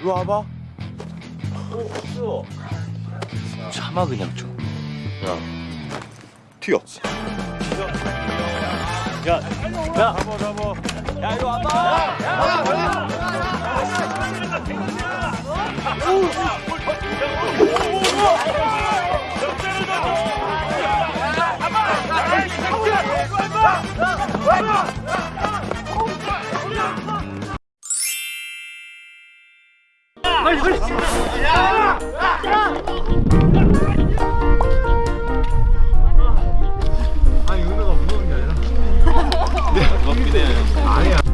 이리 와봐. 참아 그냥 좀. 튀어. 야, 야, 잡아 잡아. 야 이리 와봐. 아니 은우가 무서운 게 아니라. 해.